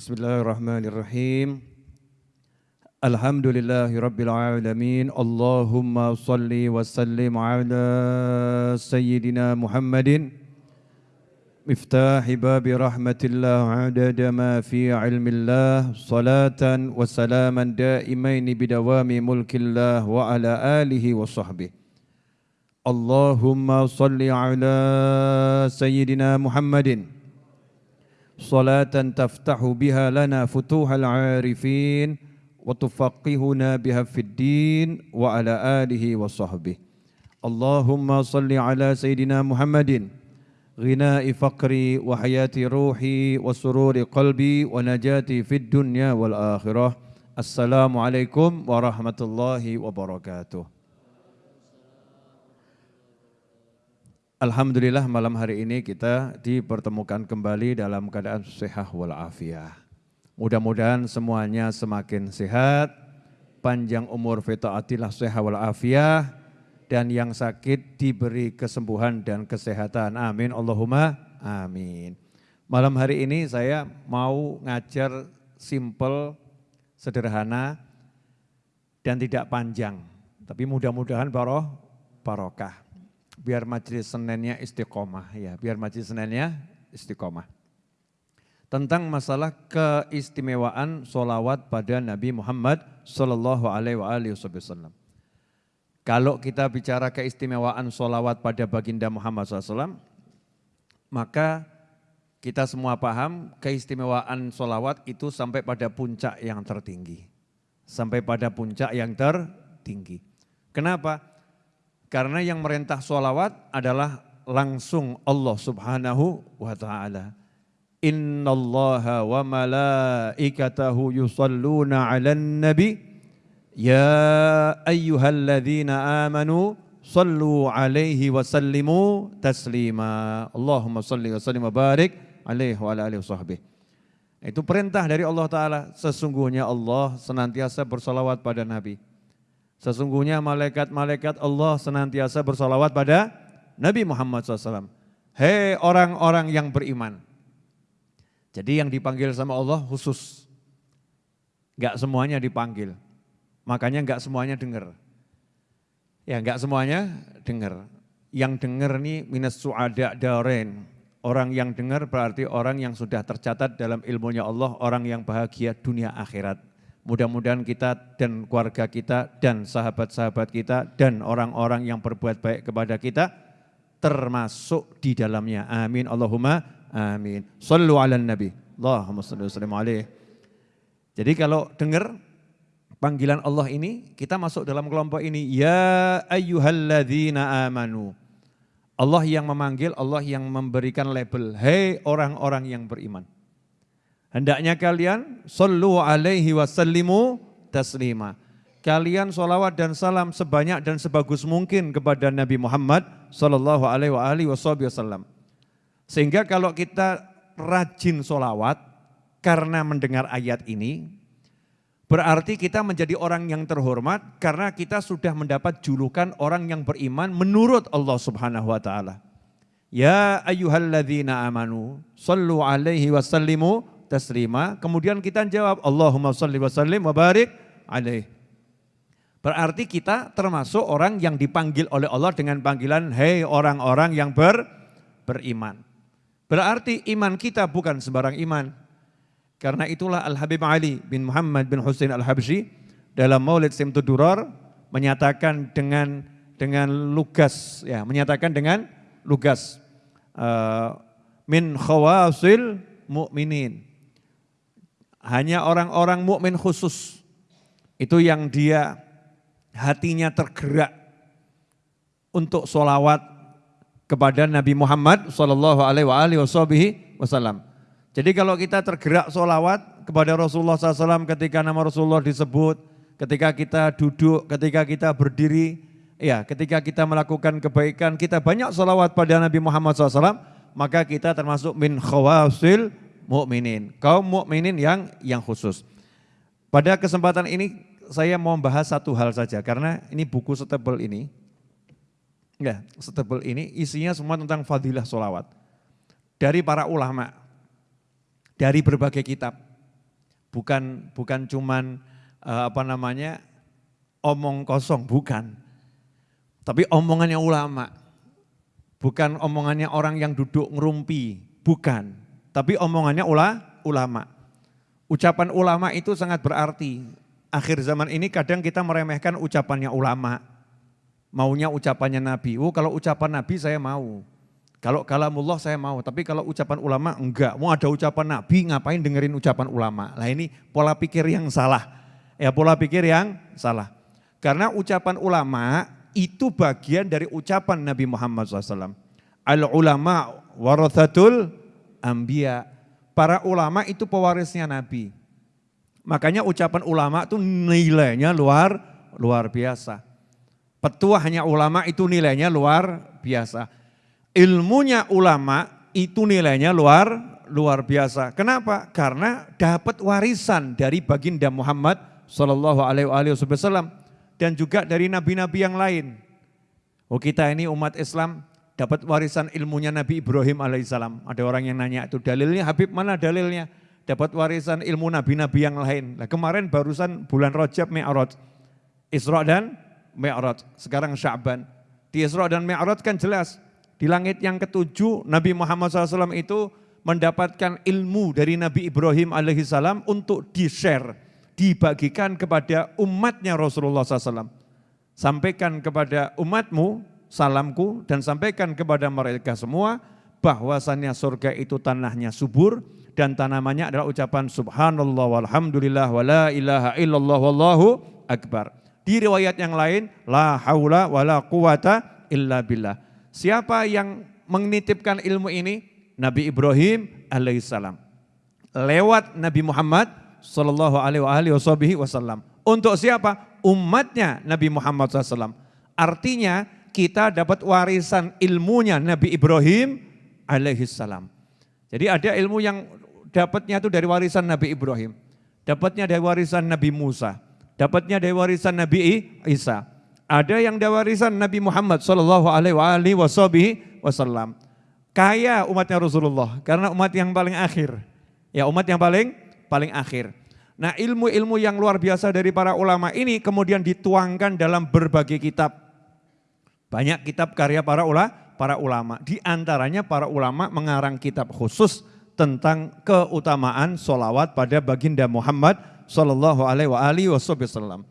Bismillahirrahmanirrahim. Alhamdulillahi Rabbil Alamin. Allahumma salli wa sallim ala Sayyidina Muhammadin. Miftahi babi rahmatillah adada ma fi ilmillah. Salatan wa salaman daimaini bidawami mulkillah wa ala alihi wa sahbihi. Allahumma salli ala Sayyidina Muhammadin على سيدنا محمد صلاة تفتح بها لنا فتوح العارفين وتفقهنا بها في الدين وعلى آله وصحبه اللهم صل على سيدنا محمد غناء فقري وحياة روحي وسرور قلبي ونجاتي في الدنيا والآخرة السلام عليكم ورحمة الله وبركاته Alhamdulillah malam hari ini kita dipertemukan kembali dalam keadaan sehat walafiat. Mudah-mudahan semuanya semakin sehat, panjang umur fita'atillah sehat walafiat, dan yang sakit diberi kesembuhan dan kesehatan. Amin. Allahumma amin. Malam hari ini saya mau ngajar simple, sederhana, dan tidak panjang. Tapi mudah-mudahan baroh, barokah. Biar majelis Seninnya istiqomah ya, biar majelis Seninnya istiqomah. Tentang masalah keistimewaan solawat pada Nabi Muhammad Sallallahu Alaihi Wasallam. Kalau kita bicara keistimewaan solawat pada baginda Muhammad SAW, maka kita semua paham keistimewaan solawat itu sampai pada puncak yang tertinggi. Sampai pada puncak yang tertinggi. Kenapa? Karena yang merintah solawat adalah langsung Allah subhanahu wa ta'ala. Inna allaha wa malaikatahu yusalluna ala nabi Ya ayyuhalladzina amanu sallu alaihi wa sallimu taslima. Allahumma salli wa sallim wa barik alaihi wa ala alihi wa Itu perintah dari Allah Ta'ala. Sesungguhnya Allah senantiasa bersalawat pada Nabi. Sesungguhnya malaikat-malaikat Allah senantiasa bersalawat pada Nabi Muhammad SAW. Hei orang-orang yang beriman. Jadi yang dipanggil sama Allah khusus. Gak semuanya dipanggil. Makanya enggak semuanya dengar. Ya enggak semuanya dengar. Yang dengar ini minus su'ada daren. Orang yang dengar berarti orang yang sudah tercatat dalam ilmunya Allah, orang yang bahagia dunia akhirat. Mudah-mudahan kita dan keluarga kita dan sahabat-sahabat kita dan orang-orang yang berbuat baik kepada kita termasuk di dalamnya. Amin. Allahumma amin. Sallu ala nabi. Allahumma salli sallim alaih. Jadi kalau dengar panggilan Allah ini, kita masuk dalam kelompok ini. Ya ayyuhalladzina amanu. Allah yang memanggil, Allah yang memberikan label. Hei orang-orang yang beriman. Hendaknya kalian sallu alaihi wasallimu taslima. Kalian solawat dan salam sebanyak dan sebagus mungkin kepada Nabi Muhammad sallallahu alaihi wasallam. Sehingga kalau kita rajin solawat karena mendengar ayat ini, Berarti kita menjadi orang yang terhormat karena kita sudah mendapat julukan orang yang beriman menurut Allah Subhanahu wa taala. Ya ayyuhalladzina amanu sallu alaihi wasallimu taslima. Kemudian kita jawab Allahumma salli wa sallim wa barik alaihi. Berarti kita termasuk orang yang dipanggil oleh Allah dengan panggilan hei orang-orang yang ber, beriman. Berarti iman kita bukan sembarang iman. Karena itulah Al-Habib Ali bin Muhammad bin Husain Al-Habsyi dalam Maulid Simtud Durar menyatakan dengan dengan lugas ya, menyatakan dengan lugas uh, min khawasil mukminin. Hanya orang-orang mukmin khusus itu yang dia hatinya tergerak untuk solawat kepada Nabi Muhammad Sallallahu Alaihi Wasallam. Jadi kalau kita tergerak solawat kepada Rasulullah SAW ketika nama Rasulullah disebut, ketika kita duduk, ketika kita berdiri, ya ketika kita melakukan kebaikan, kita banyak solawat pada Nabi Muhammad SAW, maka kita termasuk min khawasil mu'minin, kaum mukminin yang yang khusus. Pada kesempatan ini saya mau membahas satu hal saja, karena ini buku setebel ini, ya setebel ini isinya semua tentang fadilah solawat. Dari para ulama, dari berbagai kitab. Bukan bukan cuman uh, apa namanya omong kosong, bukan. Tapi omongannya ulama. Bukan omongannya orang yang duduk ngerumpi, bukan. Tapi omongannya ula, ulama. Ucapan ulama itu sangat berarti. Akhir zaman ini kadang kita meremehkan ucapannya ulama. Maunya ucapannya Nabi. Oh kalau ucapan Nabi saya mau. Kalau kalamullah saya mau, tapi kalau ucapan ulama enggak. Mau ada ucapan nabi ngapain dengerin ucapan ulama. Lah ini pola pikir yang salah. Ya pola pikir yang salah. Karena ucapan ulama itu bagian dari ucapan Nabi Muhammad SAW. Al ulama warathatul ambia. Para ulama itu pewarisnya Nabi. Makanya ucapan ulama itu nilainya luar luar biasa. Petuahnya ulama itu nilainya luar biasa ilmunya ulama itu nilainya luar luar biasa. Kenapa? Karena dapat warisan dari baginda Muhammad Shallallahu Alaihi Wasallam dan juga dari nabi-nabi yang lain. Oh kita ini umat Islam dapat warisan ilmunya Nabi Ibrahim alaihissalam. Ada orang yang nanya itu dalilnya Habib mana dalilnya? Dapat warisan ilmu nabi-nabi yang lain. Nah, kemarin barusan bulan Rajab Mi'raj. Isra dan Mi'raj. Sekarang Sya'ban. Di Isra dan Mi'raj kan jelas di langit yang ketujuh Nabi Muhammad SAW itu mendapatkan ilmu dari Nabi Ibrahim alaihissalam untuk di-share, dibagikan kepada umatnya Rasulullah SAW. Sampaikan kepada umatmu salamku dan sampaikan kepada mereka semua bahwasannya surga itu tanahnya subur dan tanamannya adalah ucapan subhanallah walhamdulillah wala ilaha illallah wallahu akbar. Di riwayat yang lain la haula wala quwata illa billah. Siapa yang menitipkan ilmu ini? Nabi Ibrahim alaihissalam. Lewat Nabi Muhammad sallallahu alaihi wasallam. Untuk siapa? Umatnya Nabi Muhammad SAW. Artinya kita dapat warisan ilmunya Nabi Ibrahim alaihissalam. Jadi ada ilmu yang dapatnya itu dari warisan Nabi Ibrahim. Dapatnya dari warisan Nabi Musa. Dapatnya dari warisan Nabi Isa ada yang diwarisan Nabi Muhammad Shallallahu Alaihi Wasallam. Kaya umatnya Rasulullah karena umat yang paling akhir. Ya umat yang paling paling akhir. Nah ilmu-ilmu yang luar biasa dari para ulama ini kemudian dituangkan dalam berbagai kitab. Banyak kitab karya para ula, para ulama. Di antaranya para ulama mengarang kitab khusus tentang keutamaan solawat pada baginda Muhammad Sallallahu Alaihi Wasallam.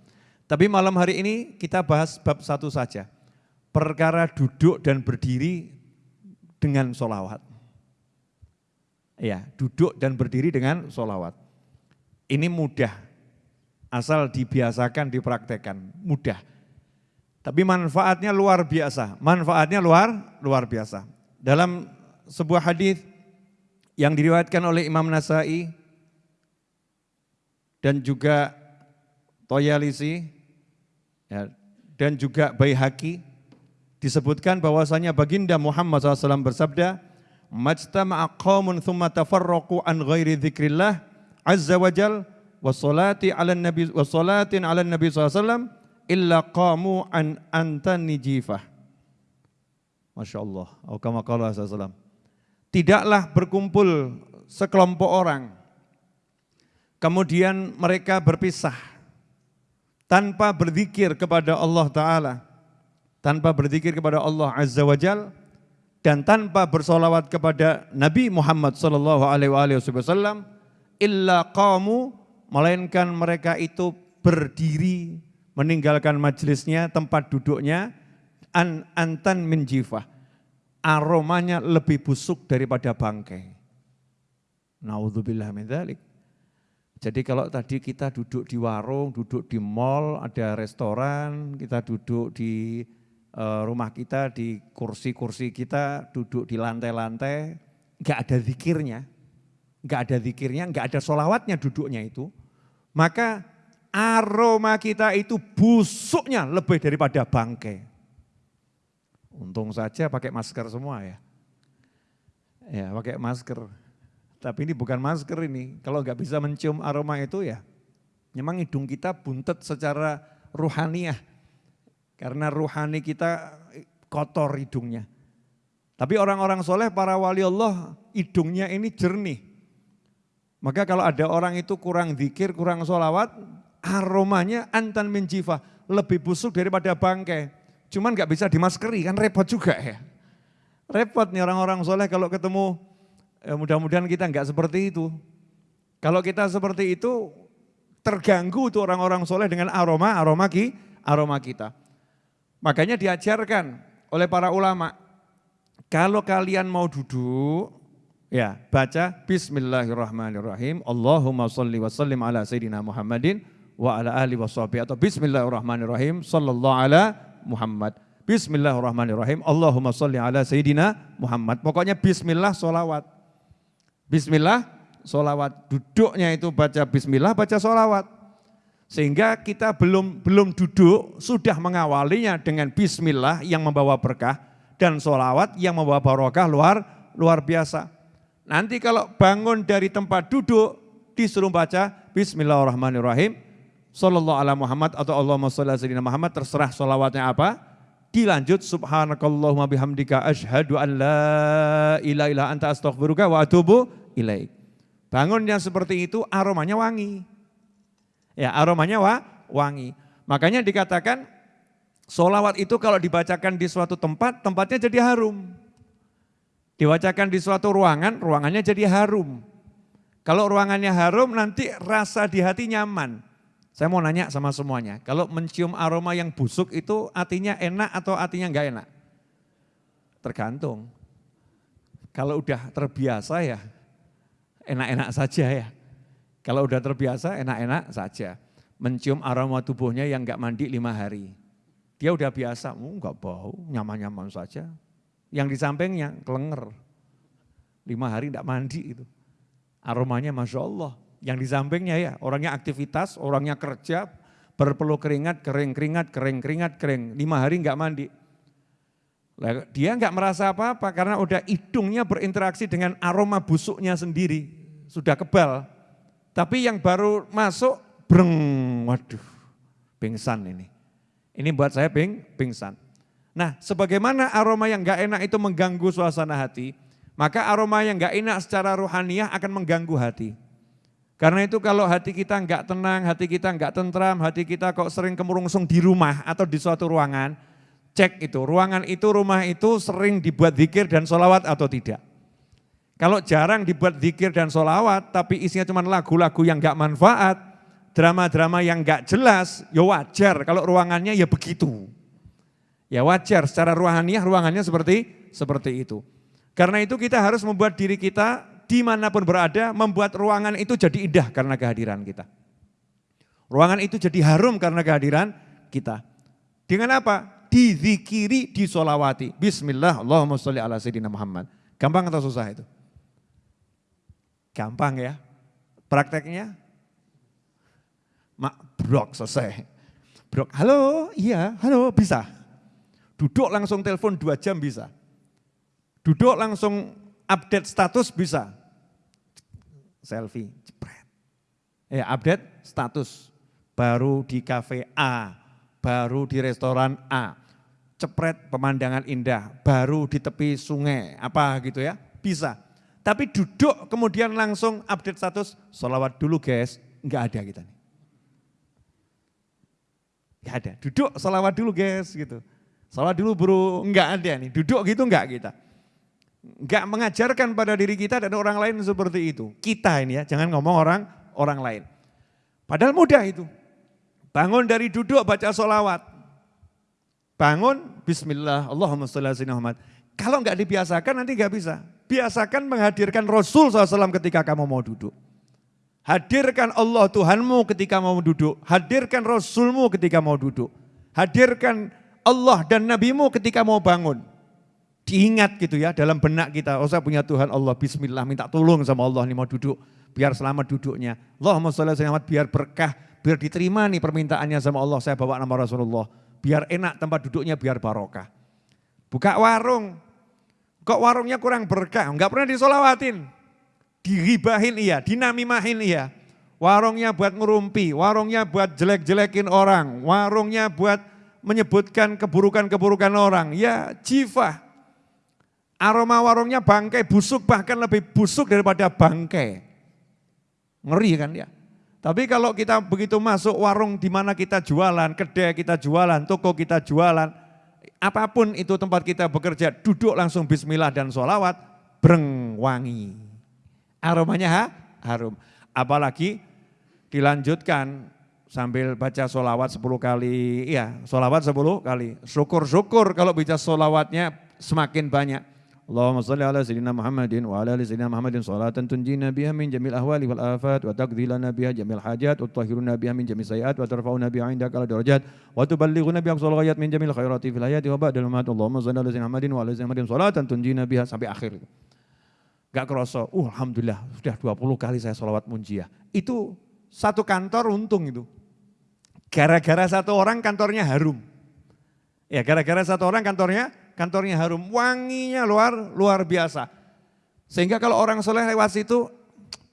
Tapi malam hari ini kita bahas bab satu saja. Perkara duduk dan berdiri dengan solawat. Ya, duduk dan berdiri dengan solawat. Ini mudah, asal dibiasakan, dipraktekkan, mudah. Tapi manfaatnya luar biasa, manfaatnya luar luar biasa. Dalam sebuah hadis yang diriwayatkan oleh Imam Nasai dan juga Toyalisi Ya, dan juga Baihaqi disebutkan bahwasanya baginda Muhammad SAW bersabda, "Majtama'a qaumun thumma tafarraqu an ghairi dzikrillah azza wa jal wa salati 'ala nabi wa salatin 'ala nabi SAW illa qamu an antani jifah." Masya Allah. Tidaklah berkumpul sekelompok orang, kemudian mereka berpisah tanpa berzikir kepada Allah Ta'ala, tanpa berzikir kepada Allah Azza wa Jal, dan tanpa bersolawat kepada Nabi Muhammad Sallallahu Alaihi Wasallam, illa kamu melainkan mereka itu berdiri meninggalkan majelisnya, tempat duduknya, an antan min jifah. Aromanya lebih busuk daripada bangkai. Naudzubillah min. Jadi kalau tadi kita duduk di warung, duduk di mall, ada restoran, kita duduk di uh, rumah kita, di kursi-kursi kita, duduk di lantai-lantai, nggak ada zikirnya, nggak ada zikirnya, nggak ada solawatnya duduknya itu, maka aroma kita itu busuknya lebih daripada bangkai. Untung saja pakai masker semua ya. Ya pakai masker. Tapi ini bukan masker ini. Kalau nggak bisa mencium aroma itu ya, memang hidung kita buntet secara ruhaniah. Karena ruhani kita kotor hidungnya. Tapi orang-orang soleh, para wali Allah, hidungnya ini jernih. Maka kalau ada orang itu kurang zikir, kurang sholawat, aromanya antan menjifa, lebih busuk daripada bangkai. Cuman nggak bisa dimaskeri, kan repot juga ya. Repot nih orang-orang soleh kalau ketemu, ya mudah-mudahan kita nggak seperti itu. Kalau kita seperti itu, terganggu tuh orang-orang soleh dengan aroma, aroma, ki, aroma kita. Makanya diajarkan oleh para ulama, kalau kalian mau duduk, ya baca Bismillahirrahmanirrahim, Allahumma salli wa sallim ala Sayyidina Muhammadin wa ala ali wa sahbihi atau Bismillahirrahmanirrahim, sallallahu ala Muhammad. Bismillahirrahmanirrahim. Allahumma salli ala Sayyidina Muhammad. Pokoknya bismillah solawat. Bismillah solawat. Duduknya itu baca bismillah, baca solawat. Sehingga kita belum belum duduk, sudah mengawalinya dengan bismillah yang membawa berkah dan solawat yang membawa barokah luar luar biasa. Nanti kalau bangun dari tempat duduk, disuruh baca Bismillahirrahmanirrahim Sallallahu ala Muhammad atau Allahumma salli ala Muhammad terserah sholawatnya apa. Dilanjut subhanakallahumma bihamdika ashadu an la ilaha illa anta astaghfiruka wa atubu ilaik. Bangun yang seperti itu aromanya wangi. Ya aromanya wa, wangi. Makanya dikatakan solawat itu kalau dibacakan di suatu tempat, tempatnya jadi harum. Dibacakan di suatu ruangan, ruangannya jadi harum. Kalau ruangannya harum nanti rasa di hati nyaman. Saya mau nanya sama semuanya, kalau mencium aroma yang busuk itu artinya enak atau artinya enggak enak? Tergantung. Kalau udah terbiasa ya enak-enak saja ya. Kalau udah terbiasa enak-enak saja. Mencium aroma tubuhnya yang enggak mandi lima hari. Dia udah biasa, oh, enggak bau, nyaman-nyaman saja. Yang di sampingnya kelenger. Lima hari enggak mandi itu. Aromanya Masya Allah. Yang di sampingnya ya, orangnya aktivitas, orangnya kerja, berpeluh keringat, kering keringat, kering keringat, kering. Lima hari enggak mandi. Dia enggak merasa apa-apa karena udah hidungnya berinteraksi dengan aroma busuknya sendiri. Sudah kebal. Tapi yang baru masuk, breng, waduh, pingsan ini. Ini buat saya ping, pingsan. Nah, sebagaimana aroma yang enggak enak itu mengganggu suasana hati, maka aroma yang enggak enak secara ruhaniah akan mengganggu hati. Karena itu kalau hati kita enggak tenang, hati kita enggak tentram, hati kita kok sering kemurungsung di rumah atau di suatu ruangan, cek itu, ruangan itu, rumah itu sering dibuat zikir dan sholawat atau tidak. Kalau jarang dibuat zikir dan sholawat, tapi isinya cuma lagu-lagu yang enggak manfaat, drama-drama yang enggak jelas, ya wajar kalau ruangannya ya begitu. Ya wajar, secara ruhaniah ruangannya seperti seperti itu. Karena itu kita harus membuat diri kita di mana pun berada, membuat ruangan itu jadi indah karena kehadiran kita. Ruangan itu jadi harum karena kehadiran kita. Dengan apa? Dizikiri, disolawati. Bismillah, Allahumma sholli ala Sayyidina Muhammad. Gampang atau susah itu? Gampang ya. Prakteknya? Mak, brok selesai. Brok, halo, iya, halo, bisa. Duduk langsung telepon dua jam bisa. Duduk langsung update status bisa selfie, jepret. Ya, update status. Baru di kafe A, baru di restoran A. Cepret pemandangan indah, baru di tepi sungai, apa gitu ya, bisa. Tapi duduk kemudian langsung update status, sholawat dulu guys, enggak ada kita nih. Enggak ada, duduk sholawat dulu guys gitu. Sholawat dulu bro, enggak ada nih, duduk gitu enggak kita. Enggak mengajarkan pada diri kita dan orang lain seperti itu. Kita ini ya, jangan ngomong orang orang lain. Padahal mudah itu. Bangun dari duduk baca solawat. Bangun, bismillah, Allahumma salli ala. Kalau enggak dibiasakan nanti enggak bisa. Biasakan menghadirkan Rasul SAW ketika kamu mau duduk. Hadirkan Allah Tuhanmu ketika mau duduk. Hadirkan Rasulmu ketika mau duduk. Hadirkan Allah dan Nabimu ketika mau bangun diingat gitu ya dalam benak kita. Oh saya punya Tuhan Allah, bismillah minta tolong sama Allah nih mau duduk. Biar selamat duduknya. Allahumma sholli selamat biar berkah, biar diterima nih permintaannya sama Allah. Saya bawa nama Rasulullah. Biar enak tempat duduknya, biar barokah. Buka warung. Kok warungnya kurang berkah? Enggak pernah disolawatin. Diribahin iya, dinamimahin iya. Warungnya buat ngerumpi, warungnya buat jelek-jelekin orang, warungnya buat menyebutkan keburukan-keburukan orang. Ya jifah, Aroma warungnya bangkai busuk bahkan lebih busuk daripada bangkai. Ngeri kan ya. Tapi kalau kita begitu masuk warung di mana kita jualan, kedai kita jualan, toko kita jualan, apa pun itu tempat kita bekerja, duduk langsung bismillah dan sholawat, breng wangi. Aromanya ha? harum. Apalagi dilanjutkan sambil baca sholawat 10 kali, iya sholawat 10 kali. Syukur-syukur kalau baca sholawatnya semakin banyak. Allahumma salli ala sayyidina Muhammadin wa ala ali sayyidina Muhammadin salatan tunjina biha min jamil ahwali wal afat wa taqdhilana biha jamil hajat wa tutahhiruna biha min jamil sayiat wa tarfa'una biha indaka ala darajat wa tuballighuna biha aqsal ghayat min jamil khairati fil hayati wa ba'dal mamat Allahumma salli ala sayyidina Muhammadin wa ala sayyidina Muhammadin salatan tunjina biha sampai akhir. Gak kerasa, uh, Alhamdulillah sudah 20 kali saya sholawat munjiah. Itu satu kantor untung itu. Gara-gara satu orang kantornya harum. Ya gara-gara satu orang kantornya kantornya harum, wanginya luar luar biasa. Sehingga kalau orang soleh lewat situ,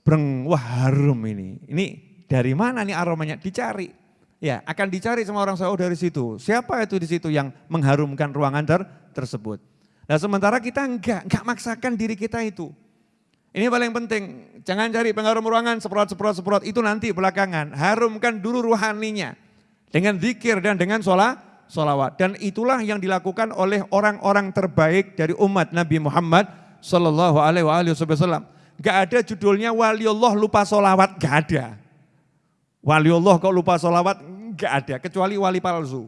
breng, wah harum ini. Ini dari mana nih aromanya? Dicari. Ya, akan dicari sama orang soleh oh, dari situ. Siapa itu di situ yang mengharumkan ruangan ter tersebut? Nah sementara kita enggak, enggak maksakan diri kita itu. Ini paling penting, jangan cari pengharum ruangan, seprot, seprot, seprot, itu nanti belakangan. Harumkan dulu ruhaninya. Dengan zikir dan dengan sholat, solawat. Dan itulah yang dilakukan oleh orang-orang terbaik dari umat Nabi Muhammad Sallallahu Alaihi Wasallam. Gak ada judulnya waliullah lupa solawat, gak ada. Waliullah kok lupa solawat, gak ada. Kecuali wali palsu.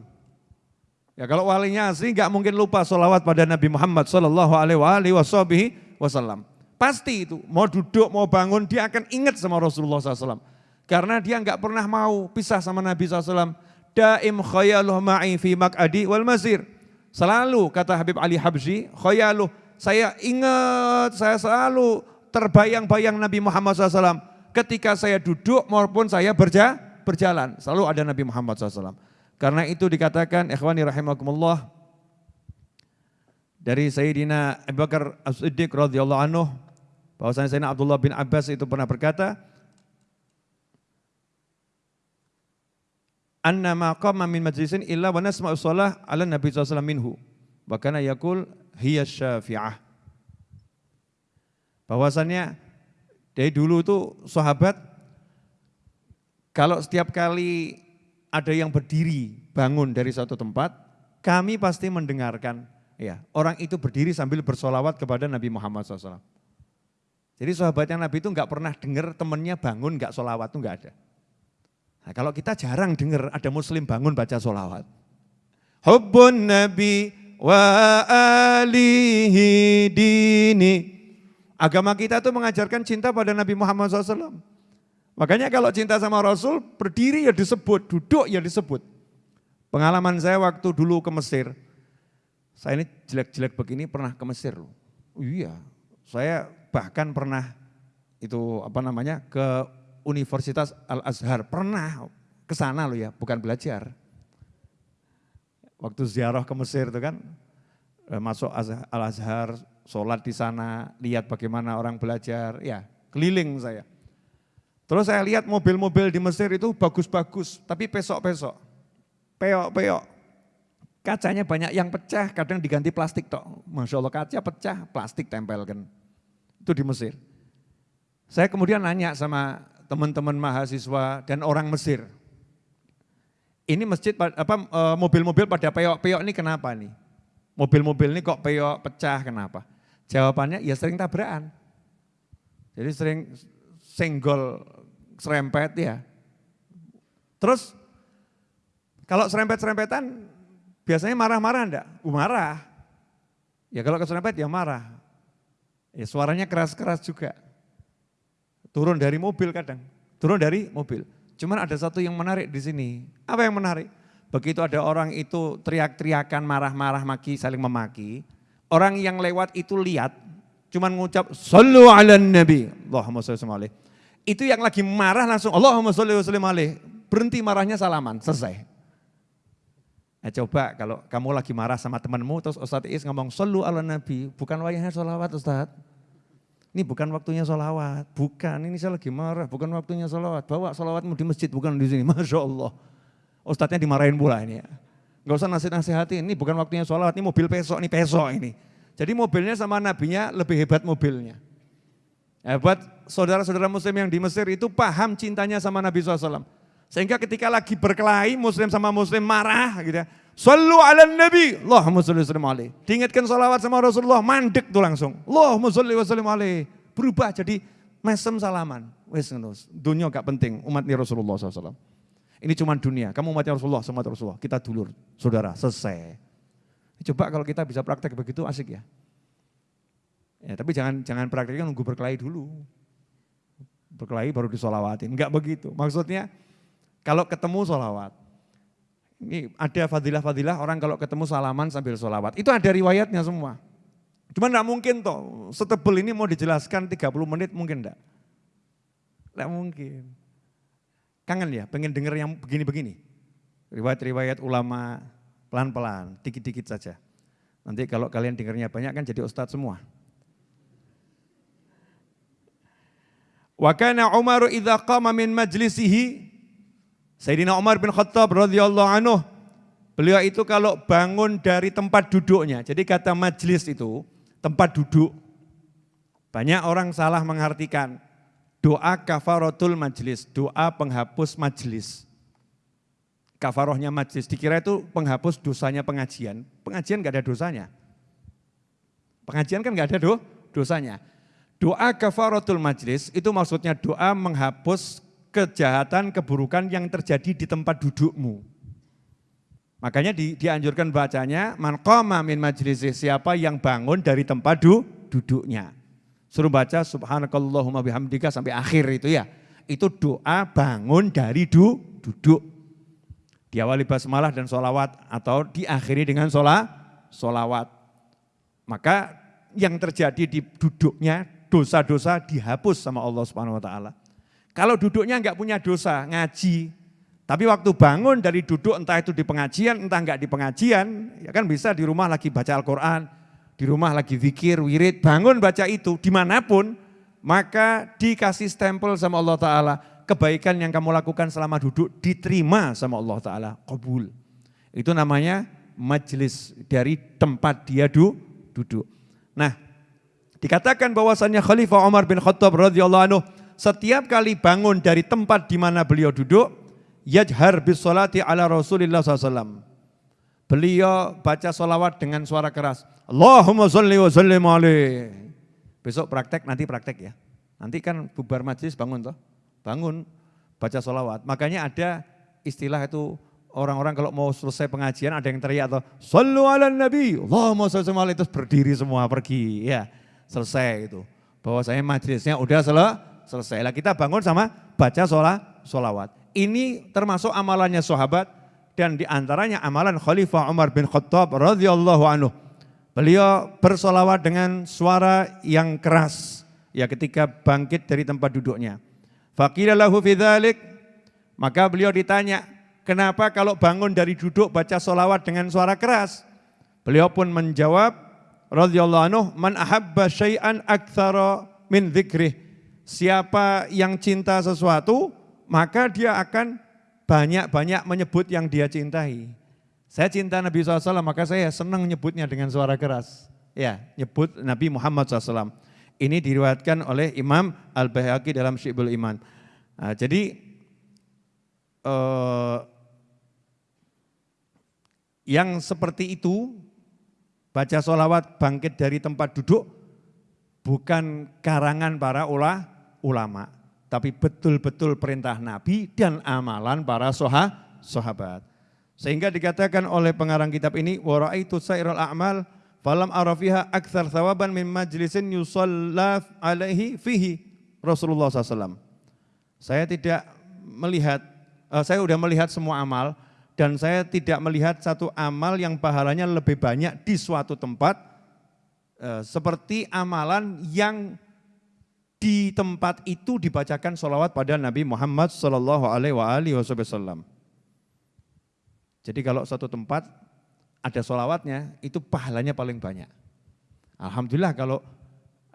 Ya kalau walinya asli gak mungkin lupa solawat pada Nabi Muhammad Sallallahu Alaihi Wasallam. Pasti itu, mau duduk, mau bangun, dia akan ingat sama Rasulullah SAW. Karena dia nggak pernah mau pisah sama Nabi SAW daim khayaluh ma'i fi mak'adi wal masir. Selalu kata Habib Ali Habsyi, khayaluh, saya ingat, saya selalu terbayang-bayang Nabi Muhammad SAW ketika saya duduk maupun saya berja, berjalan. Selalu ada Nabi Muhammad SAW. Karena itu dikatakan, ikhwani rahimakumullah, dari Sayyidina Abu Bakar As-Siddiq radhiyallahu anhu, bahwasanya Sayyidina Abdullah bin Abbas itu pernah berkata, anna ma qama min majlisin illa wa nasma'u shalah ala nabi sallallahu minhu wa kana yaqul hiya syafi'ah bahwasannya dari dulu itu sahabat kalau setiap kali ada yang berdiri bangun dari suatu tempat kami pasti mendengarkan ya orang itu berdiri sambil bersolawat kepada Nabi Muhammad SAW. Jadi sahabatnya Nabi itu nggak pernah dengar temennya bangun nggak solawat itu nggak ada. Nah, kalau kita jarang dengar ada muslim bangun baca sholawat. Hubbun Nabi wa alihi dini. Agama kita itu mengajarkan cinta pada Nabi Muhammad SAW. Makanya kalau cinta sama Rasul, berdiri ya disebut, duduk ya disebut. Pengalaman saya waktu dulu ke Mesir, saya ini jelek-jelek begini pernah ke Mesir loh. Oh iya, saya bahkan pernah itu apa namanya ke Universitas Al-Azhar. Pernah ke sana loh ya, bukan belajar. Waktu ziarah ke Mesir itu kan, eh, masuk Al-Azhar, sholat di sana, lihat bagaimana orang belajar, ya keliling saya. Terus saya lihat mobil-mobil di Mesir itu bagus-bagus, tapi pesok-pesok, peok-peok. Kacanya banyak yang pecah, kadang diganti plastik tok. Masya Allah kaca pecah, plastik tempel kan. Itu di Mesir. Saya kemudian nanya sama teman-teman mahasiswa dan orang Mesir. Ini masjid apa e, mobil-mobil pada peyok-peyok ini kenapa nih? Mobil-mobil ini kok peyok pecah kenapa? Jawabannya ya sering tabrakan. Jadi sering senggol serempet ya. Terus kalau serempet-serempetan biasanya marah-marah enggak? Uh, marah. Ya kalau keserempet ya marah. Ya suaranya keras-keras juga. Turun dari mobil kadang, turun dari mobil. Cuman ada satu yang menarik di sini. Apa yang menarik? Begitu ada orang itu teriak-teriakan, marah-marah, maki, saling memaki. Orang yang lewat itu lihat, cuman ngucap, Sallu ala nabi, Allahumma salli Itu yang lagi marah langsung, Allahumma salli wa Berhenti marahnya salaman, selesai. Nah, coba kalau kamu lagi marah sama temanmu, terus Ustadz Is ngomong, Sallu ala nabi, bukan wayahnya sholawat Ustadz. Ini bukan waktunya sholawat, bukan, ini saya lagi marah, bukan waktunya sholawat. Bawa sholawatmu di masjid, bukan di sini, Masya Allah. Ustadznya dimarahin pula ini ya. Gak usah nasihat-nasihatin, ini bukan waktunya sholawat, ini mobil pesok, ini pesok ini. Jadi mobilnya sama nabinya lebih hebat mobilnya. Buat saudara-saudara muslim yang di Mesir itu paham cintanya sama Nabi SAW. Sehingga ketika lagi berkelahi muslim sama muslim marah gitu ya. Sallu ala nabi, Allahumma salli wa sallim Diingatkan salawat sama Rasulullah, mandek tuh langsung. Allahumma salli wa sallim Berubah jadi mesem salaman. Wes dunia gak penting, umatnya Rasulullah SAW. Ini cuma dunia, kamu umatnya Rasulullah, sama Rasulullah. Kita dulur, saudara, selesai. Coba kalau kita bisa praktek begitu asik ya. Ya, tapi jangan jangan prakteknya nunggu berkelahi dulu. Berkelahi baru disolawatin, enggak begitu. Maksudnya kalau ketemu solawat, ini ada fadilah-fadilah orang kalau ketemu salaman sambil solawat. Itu ada riwayatnya semua. Cuma enggak mungkin toh, setebel ini mau dijelaskan 30 menit mungkin enggak. Enggak mungkin. Kangen ya, pengen denger yang begini-begini. Riwayat-riwayat ulama pelan-pelan, dikit-dikit saja. Nanti kalau kalian dengarnya banyak kan jadi ustadz semua. Wa kana Umar idza qama min majlisihi Sayyidina Umar bin Khattab radhiyallahu anhu beliau itu kalau bangun dari tempat duduknya. Jadi kata majlis itu tempat duduk. Banyak orang salah mengartikan doa kafaratul majlis, doa penghapus majlis. Kafarohnya majlis, dikira itu penghapus dosanya pengajian. Pengajian gak ada dosanya. Pengajian kan gak ada do, dosanya. Doa kafaratul majlis itu maksudnya doa menghapus kejahatan, keburukan yang terjadi di tempat dudukmu. Makanya di, dianjurkan bacanya, man qama min majlis siapa yang bangun dari tempat du, duduknya. Suruh baca subhanakallahumma bihamdika sampai akhir itu ya. Itu doa bangun dari du, duduk. Diawali basmalah dan solawat atau diakhiri dengan sholat, solawat. Maka yang terjadi di duduknya dosa-dosa dihapus sama Allah Subhanahu wa taala. Kalau duduknya enggak punya dosa, ngaji. Tapi waktu bangun dari duduk entah itu di pengajian, entah enggak di pengajian, ya kan bisa di rumah lagi baca Al-Quran, di rumah lagi zikir, wirid, bangun baca itu di mana pun, maka dikasih stempel sama Allah Ta'ala, kebaikan yang kamu lakukan selama duduk diterima sama Allah Ta'ala, kabul. Itu namanya majelis dari tempat dia duduk. Nah Dikatakan bahwasannya Khalifah Umar bin Khattab radhiyallahu anhu setiap kali bangun dari tempat di mana beliau duduk, yajhar bis salati ala Rasulillah SAW. Beliau baca solawat dengan suara keras. Allahumma salli wa sallim. Besok praktek, nanti praktek ya. Nanti kan bubar majlis bangun toh. Bangun, baca solawat. Makanya ada istilah itu orang-orang kalau mau selesai pengajian ada yang teriak atau Sallu ala nabi, Allahumma salli wa terus berdiri semua pergi. Ya selesai itu. Bahwa saya majlisnya udah sel selesai. Lah kita bangun sama baca sholat, sholawat. Ini termasuk amalannya sahabat dan di antaranya amalan Khalifah Umar bin Khattab radhiyallahu anhu. Beliau bersolawat dengan suara yang keras ya ketika bangkit dari tempat duduknya. Faqila lahu maka beliau ditanya, kenapa kalau bangun dari duduk baca solawat dengan suara keras? Beliau pun menjawab, radhiyallahu anhu man ahabba syai'an aktsara min dzikrih. Siapa yang cinta sesuatu, maka dia akan banyak-banyak menyebut yang dia cintai. Saya cinta Nabi SAW, maka saya senang nyebutnya dengan suara keras. Ya, nyebut Nabi Muhammad SAW. Ini diriwayatkan oleh Imam Al-Bahaqi dalam Syibul Iman. Nah, jadi eh, yang seperti itu Baca solawat bangkit dari tempat duduk bukan karangan para ulah, ulama, tapi betul-betul perintah Nabi dan amalan para soha, sahabat. Sehingga dikatakan oleh pengarang kitab ini, waraitu sairul a'mal falam arafiha akthar thawaban min majlisin yusalla alaihi fihi Rasulullah SAW. Saya tidak melihat, uh, saya sudah melihat semua amal, dan saya tidak melihat satu amal yang pahalanya lebih banyak di suatu tempat eh, seperti amalan yang di tempat itu dibacakan sholawat pada Nabi Muhammad Sallallahu Alaihi Wasallam. Jadi kalau satu tempat ada sholawatnya itu pahalanya paling banyak. Alhamdulillah kalau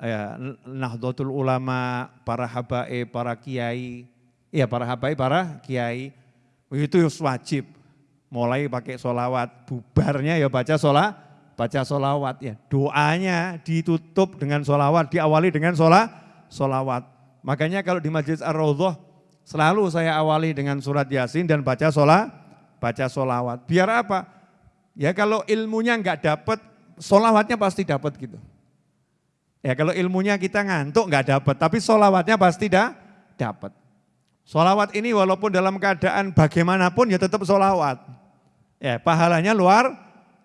ya, Nahdlatul Ulama, para habaib, para kiai, ya para habaib, para kiai itu wajib mulai pakai solawat, bubarnya ya baca sholat, baca solawat ya. Doanya ditutup dengan solawat, diawali dengan sholat, solawat. Makanya kalau di Majlis Ar-Raudhah selalu saya awali dengan surat Yasin dan baca sholat, baca solawat. Biar apa? Ya kalau ilmunya nggak dapat, solawatnya pasti dapat gitu. Ya kalau ilmunya kita ngantuk nggak dapat, tapi solawatnya pasti dah dapat. Solawat ini walaupun dalam keadaan bagaimanapun ya tetap solawat. Ya pahalanya luar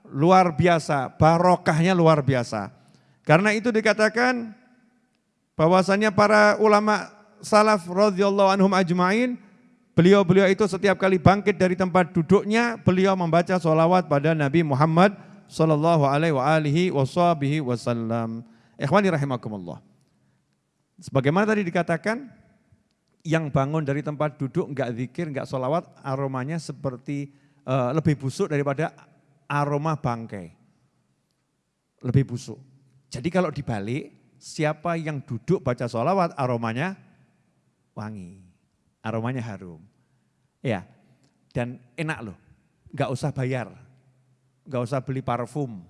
luar biasa, barokahnya luar biasa. Karena itu dikatakan bahwasannya para ulama salaf radhiyallahu anhum ajmain, beliau-beliau itu setiap kali bangkit dari tempat duduknya, beliau membaca sholawat pada Nabi Muhammad sallallahu alaihi wasallam. Ikhwani rahimakumullah. Sebagaimana tadi dikatakan, yang bangun dari tempat duduk enggak zikir, enggak sholawat, aromanya seperti uh, lebih busuk daripada aroma bangkai. Lebih busuk. Jadi kalau dibalik, siapa yang duduk baca sholawat aromanya wangi. Aromanya harum. Ya, dan enak loh. Gak usah bayar. Gak usah beli parfum.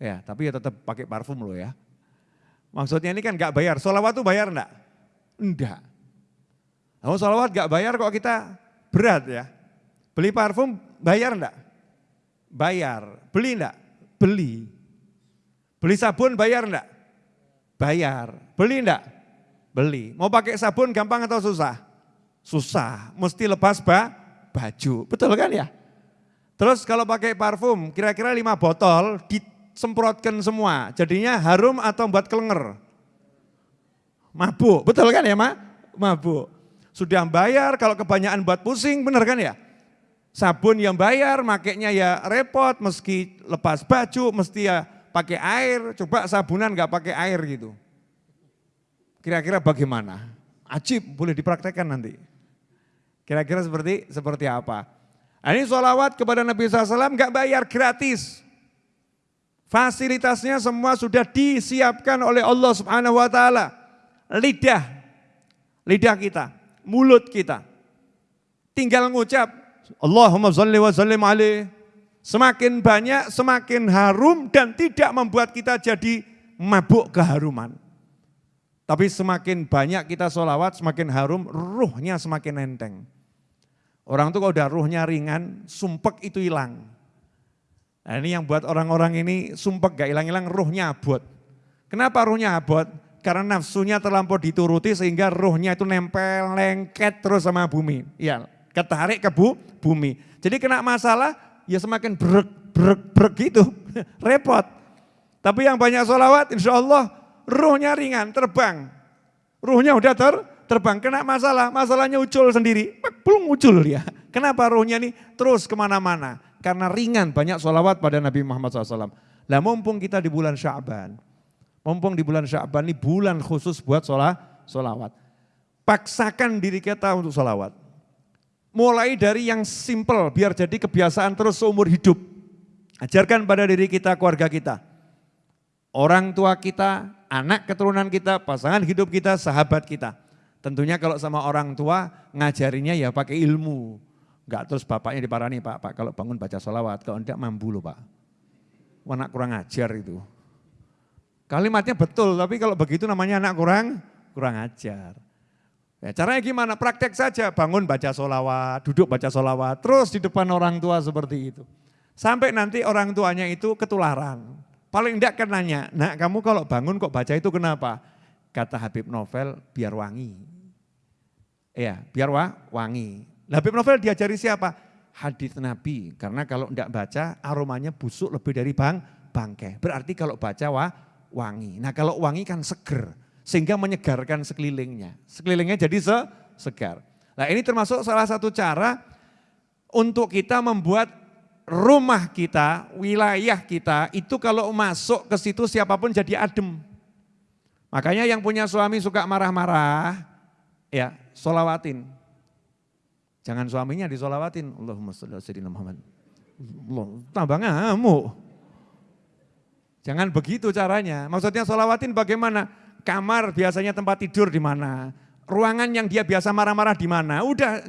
Ya, tapi ya tetap pakai parfum loh ya. Maksudnya ini kan gak bayar. Sholawat tuh bayar enggak? Enggak. Kalau sholawat gak bayar kok kita berat ya. Beli parfum bayar enggak? Bayar. Beli enggak? Beli. Beli sabun bayar enggak? Bayar. Beli enggak? Beli. Mau pakai sabun gampang atau susah? Susah. Mesti lepas ba baju. Betul kan ya? Terus kalau pakai parfum, kira-kira lima botol disemprotkan semua. Jadinya harum atau buat kelenger? Mabuk. Betul kan ya, Ma? Mabuk. Sudah bayar, kalau kebanyakan buat pusing, benar kan ya? Sabun yang bayar, makainya ya repot, meski lepas baju, mesti ya pakai air, coba sabunan nggak pakai air gitu. Kira-kira bagaimana? Ajib, boleh dipraktekkan nanti. Kira-kira seperti seperti apa? Ini sholawat kepada Nabi SAW nggak bayar, gratis. Fasilitasnya semua sudah disiapkan oleh Allah Subhanahu Wa Taala. Lidah, lidah kita, mulut kita. Tinggal ngucap, Allahumma salli wa sallim alaih. Semakin banyak, semakin harum dan tidak membuat kita jadi mabuk keharuman. Tapi semakin banyak kita sholawat, semakin harum, ruhnya semakin enteng. Orang itu kalau udah ruhnya ringan, sumpek itu hilang. Nah ini yang buat orang-orang ini sumpek gak hilang-hilang, ruhnya abot. Kenapa ruhnya abot? Karena nafsunya terlampau dituruti sehingga ruhnya itu nempel, lengket terus sama bumi. Ya, ketarik ke bu, bumi. Jadi kena masalah, ya semakin brek, brek, brek gitu. Repot. Tapi yang banyak sholawat insya Allah ruhnya ringan, terbang. Ruhnya udah ter, terbang, kena masalah, masalahnya ucul sendiri. Belum ucul ya. Kenapa ruhnya ini terus ke mana-mana? Karena ringan banyak sholawat pada Nabi Muhammad SAW. Lah mumpung kita di bulan Syaban, mumpung di bulan Syaban ini bulan khusus buat sholat, sholawat. Paksakan diri kita untuk sholawat. Mulai dari yang simple, biar jadi kebiasaan terus seumur hidup. Ajarkan pada diri kita, keluarga kita. Orang tua kita, anak keturunan kita, pasangan hidup kita, sahabat kita. Tentunya kalau sama orang tua ngajarinya ya pakai ilmu. Enggak terus bapaknya diparani, Pak, Pak kalau bangun baca sholawat, kalau enggak mampu loh Pak. Anak kurang ajar itu. Kalimatnya betul, tapi kalau begitu namanya anak kurang kurang ajar. Ya, caranya gimana? Praktek saja, bangun baca solawat, duduk baca solawat, terus di depan orang tua seperti itu. Sampai nanti orang tuanya itu ketularan. Paling enggak kan nanya, nah kamu kalau bangun kok baca itu kenapa? Kata Habib Novel, biar wangi. Ya, biar wa, wangi. Habib Novel diajari siapa? Hadis Nabi, karena kalau enggak baca aromanya busuk lebih dari bang, bangke. Berarti kalau baca wa, wangi. Nah kalau wangi kan seger sehingga menyegarkan sekelilingnya. Sekelilingnya jadi se segar. Nah ini termasuk salah satu cara untuk kita membuat rumah kita, wilayah kita, itu kalau masuk ke situ siapa pun jadi adem. Makanya yang punya suami suka marah-marah, ya solawatin. Jangan suaminya disolawatin. Allahumma salli ala Muhammad. Allah, tambah ngamuk. Jangan begitu caranya. Maksudnya solawatin bagaimana? Kamar biasanya tempat tidur di mana, ruangan yang dia biasa marah-marah di mana. Udah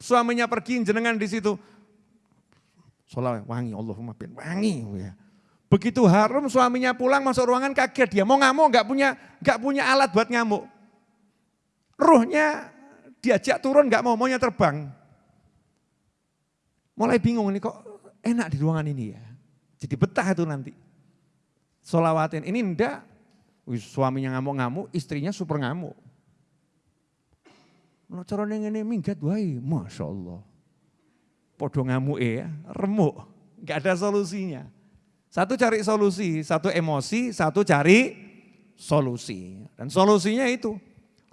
suaminya pergi jenengan di situ. Solawat wangi, Allahumma bin wangi. Ya. Begitu harum suaminya pulang masuk ruangan kaget dia mau ngamuk nggak punya nggak punya alat buat ngamuk. Ruhnya diajak turun nggak mau, maunya terbang. Mulai bingung nih kok enak di ruangan ini ya. Jadi betah itu nanti. Solawatin, ini enggak, suaminya ngamuk-ngamuk, istrinya super ngamuk. Caranya ini minggat wae, Masya Allah. Podo ngamuk ya, remuk, nggak ada solusinya. Satu cari solusi, satu emosi, satu cari solusi. Dan solusinya itu,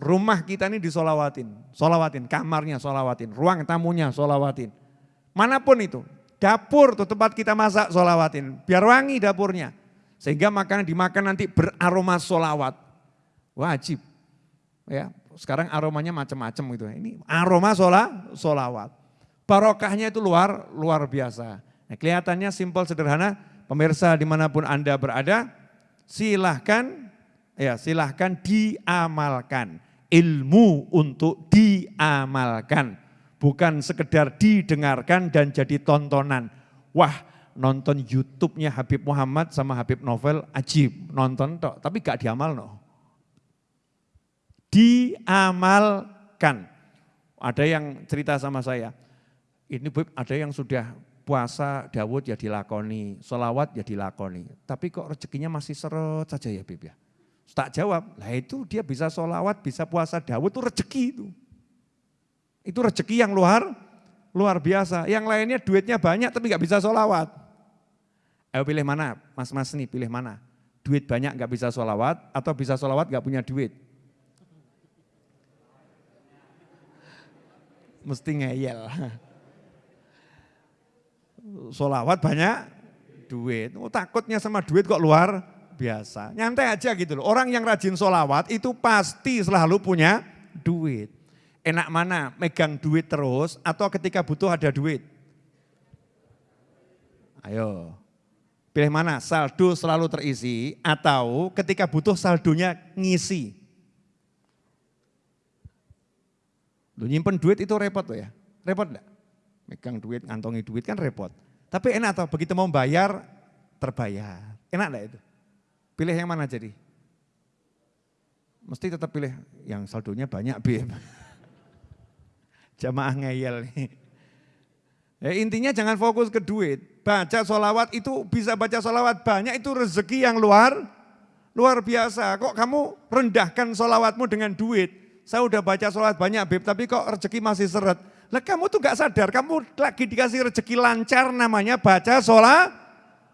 rumah kita ini disolawatin, solawatin, kamarnya solawatin, ruang tamunya solawatin. Mana pun itu, dapur tuh tempat kita masak solawatin, biar wangi dapurnya. Sehingga makanan dimakan nanti beraroma solawat. Wajib. Ya, sekarang aromanya macam-macam gitu. Ini aroma sola, solawat. Barokahnya itu luar luar biasa. Nah, kelihatannya simpel sederhana. Pemirsa di mana pun anda berada, silahkan ya silahkan diamalkan. Ilmu untuk diamalkan. Bukan sekedar didengarkan dan jadi tontonan. Wah nonton YouTube-nya Habib Muhammad sama Habib Novel ajib, nonton tok, tapi gak diamal no. Diamalkan. Ada yang cerita sama saya, ini ada yang sudah puasa Dawud ya dilakoni, solawat ya dilakoni. Tapi kok rezekinya masih seret saja ya Bib ya. Tak jawab, lah itu dia bisa solawat, bisa puasa Dawud itu rezeki itu. Itu rezeki yang luar luar biasa. Yang lainnya duitnya banyak tapi nggak bisa solawat. Ayo pilih mana, mas-mas nih pilih mana? Duit banyak nggak bisa sholawat atau bisa sholawat nggak punya duit? Mesti ngeyel. Sholawat banyak duit. Oh, takutnya sama duit kok luar biasa. Nyantai aja gitu loh. Orang yang rajin sholawat itu pasti selalu punya duit. Enak mana megang duit terus atau ketika butuh ada duit? Ayo, Pilih mana? Saldo selalu terisi atau ketika butuh saldonya ngisi. Lu nyimpen duit itu repot loh ya. Repot enggak? Megang duit, ngantongi duit kan repot. Tapi enak atau begitu mau bayar, terbayar. Enak enggak itu? Pilih yang mana jadi? Mesti tetap pilih yang saldonya banyak, Bim. Jamaah ngeyel nih. Ya, intinya jangan fokus ke duit. Baca sholawat itu bisa baca sholawat banyak itu rezeki yang luar luar biasa. Kok kamu rendahkan sholawatmu dengan duit? Saya udah baca sholawat banyak Beb, tapi kok rezeki masih seret. Lah kamu tuh gak sadar, kamu lagi dikasih rezeki lancar namanya baca sholat,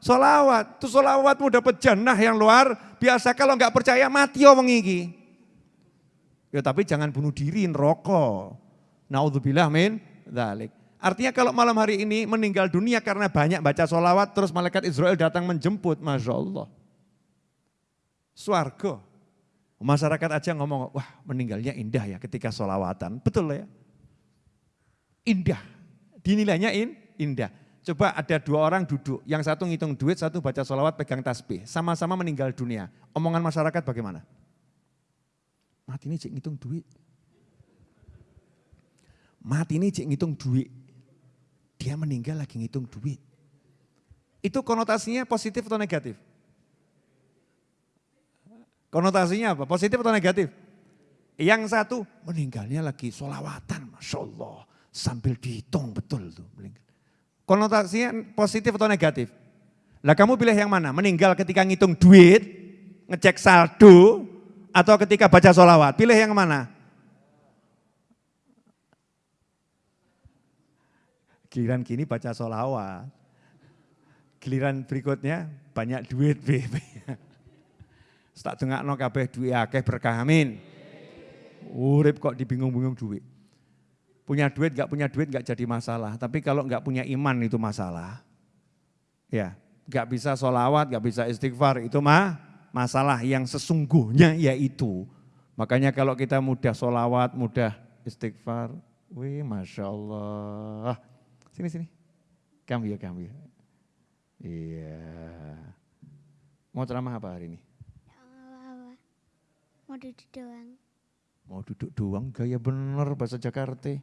sholawat. Tuh sholawatmu dapat jannah yang luar biasa. Kalau nggak percaya mati oh mengiki. Ya tapi jangan bunuh diri, rokok. Naudzubillah min dalik. Artinya kalau malam hari ini meninggal dunia karena banyak baca sholawat, terus malaikat Israel datang menjemput, Masya Allah. Suarga. Masyarakat aja ngomong, wah meninggalnya indah ya ketika sholawatan. Betul ya? Indah. Dinilainya in, indah. Coba ada dua orang duduk, yang satu ngitung duit, satu baca sholawat pegang tasbih. Sama-sama meninggal dunia. Omongan masyarakat bagaimana? Mati ini cik ngitung duit. Mati ini cik ngitung duit. Dia meninggal lagi ngitung duit. Itu konotasinya positif atau negatif? Konotasinya apa? Positif atau negatif? Yang satu meninggalnya lagi solawatan, Masya Allah. Sambil dihitung betul tuh. Konotasinya positif atau negatif? Lah kamu pilih yang mana? Meninggal ketika ngitung duit, ngecek saldo, atau ketika baca solawat? Pilih yang mana? Giliran gini baca solawat. Giliran berikutnya banyak duit. Tak no kabeh duit akeh berkah amin. Urip kok dibingung-bingung duit. Punya duit gak punya duit gak jadi masalah. Tapi kalau gak punya iman itu masalah. Ya, gak bisa solawat, gak bisa istighfar itu mah masalah yang sesungguhnya yaitu. Makanya kalau kita mudah solawat, mudah istighfar, wih Masya Allah. Sini, sini. Ya, kamu ya. Iya. Mau ceramah apa hari ini? Apa-apa. Mau duduk doang. Mau duduk doang, gaya bener bahasa Jakarta.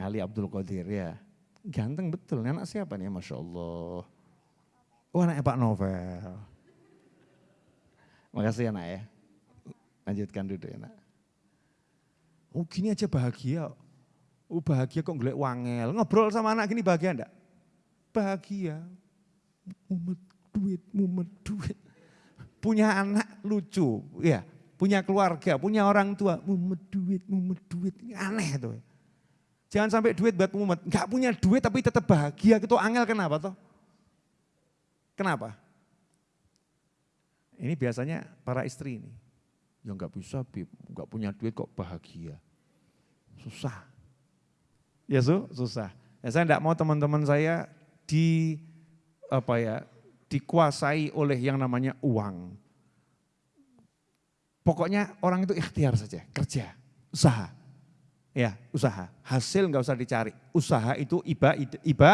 Ali Abdul Qadir ya. Ganteng betul, anak siapa nih Masya Allah. Oh anaknya Pak Novel. Makasih anak ya. Lanjutkan duduk ya nak. Oh gini aja bahagia. Oh bahagia kok ngeliat wangel. Ngobrol sama anak gini bahagia enggak? Bahagia. Mumet duit, mumet duit. Punya anak lucu, ya. Punya keluarga, punya orang tua, mumet duit, mumet duit. Aneh tuh. Jangan sampai duit buat mumet. Enggak punya duit tapi tetap bahagia. Itu angel kenapa toh? Kenapa? Ini biasanya para istri ini. Ya enggak bisa, Bib. enggak punya duit kok bahagia. Susah. Ya su, susah. Ya, saya enggak mau teman-teman saya di apa ya dikuasai oleh yang namanya uang. Pokoknya orang itu ikhtiar saja, kerja, usaha. Ya, usaha. Hasil enggak usah dicari. Usaha itu iba, iba,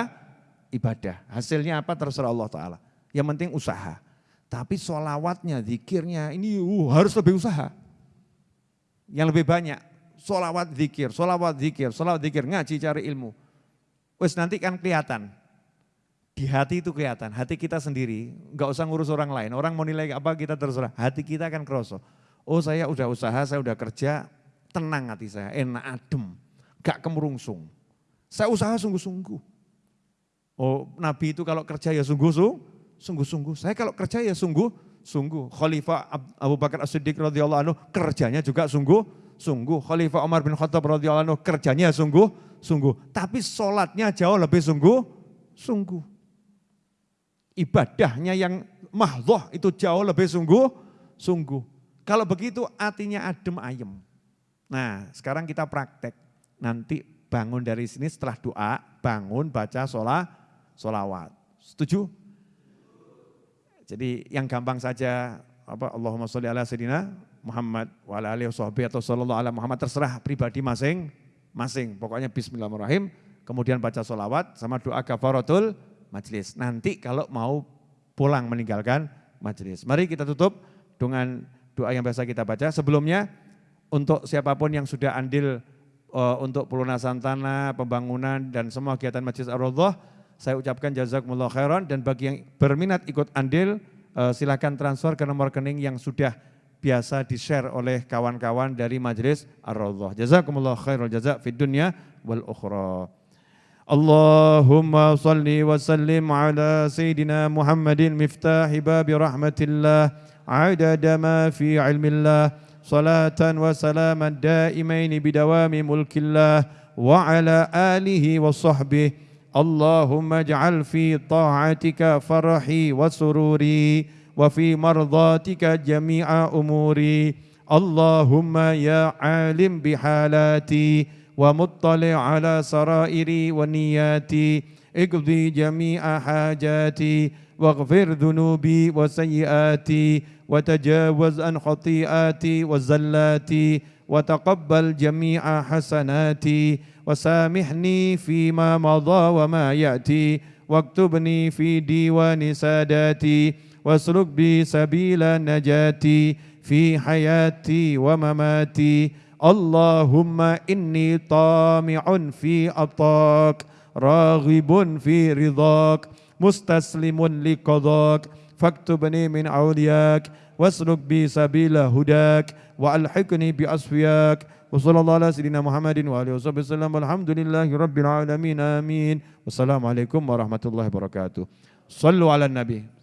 ibadah. Hasilnya apa terserah Allah Ta'ala. Yang penting usaha. Tapi sholawatnya, zikirnya, ini uh, harus lebih usaha. Yang lebih banyak, sholawat zikir, sholawat zikir, sholawat zikir, ngaji cari ilmu. Wes nanti kan kelihatan. Di hati itu kelihatan, hati kita sendiri, nggak usah ngurus orang lain. Orang mau nilai apa kita terserah, hati kita akan kerosok. Oh saya udah usaha, saya udah kerja, tenang hati saya, enak adem, gak kemurungsung. Saya usaha sungguh-sungguh. Oh Nabi itu kalau kerja ya sungguh-sungguh, sungguh-sungguh. Saya kalau kerja ya sungguh-sungguh. Khalifah Abu Bakar As-Siddiq radhiyallahu anhu kerjanya juga sungguh-sungguh. Khalifah Umar bin Khattab radhiyallahu anhu kerjanya sungguh-sungguh. Tapi sholatnya jauh lebih sungguh-sungguh. Ibadahnya yang mahdoh itu jauh lebih sungguh-sungguh. Kalau begitu artinya adem ayem. Nah sekarang kita praktek. Nanti bangun dari sini setelah doa, bangun baca sholat, sholawat. Setuju? Jadi yang gampang saja apa Allahumma sholli ala sayyidina Muhammad wa ala alihi atau sallallahu ala Muhammad terserah pribadi masing-masing. Pokoknya bismillahirrahmanirrahim, kemudian baca sholawat sama doa kafaratul majlis. Nanti kalau mau pulang meninggalkan majlis. Mari kita tutup dengan doa yang biasa kita baca. Sebelumnya untuk siapa pun yang sudah andil uh, untuk pelunasan tanah, pembangunan dan semua kegiatan Majlis Ar-Raudhah saya ucapkan jazakumullah khairan dan bagi yang berminat ikut andil uh, silakan transfer ke nomor rekening yang sudah biasa di-share oleh kawan-kawan dari majelis Ar-Raudhah. Jazakumullah khairul jazak fid dunya wal ukhra. Allahumma salli wa sallim ala Sayyidina Muhammadin miftahi babi rahmatillah adada ma fi ilmillah salatan wa salaman daimaini bidawami mulkillah wa ala alihi wa sahbihi Allahumma ij'al fi ta'atika farahi wa sururi وفي مرضاتك جميع أموري. اللهم يا عالم بحالاتي ومطلع على سرائري ونياتي. اقضي جميع حاجاتي واغفر ذنوبي وسيئاتي وتجاوز عن خطيئاتي وزلاتي وتقبل جميع حسناتي وسامحني فيما مضى وما يأتي واكتبني في ديوان ساداتي واسلك بي سبيل نجاتي في حياتي ومماتي. اللهم إني طامع في أطاك راغب في رضاك مستسلم لقضاك. فاكتبني من أولياك واسلك بي سبيل هداك وألحقني بأصفياك. وصلى الله على سيدنا محمد وآله وصحبه وسلم. والحمد لله رب العالمين آمين. والسلام عليكم ورحمة الله وبركاته. صلوا على النبي.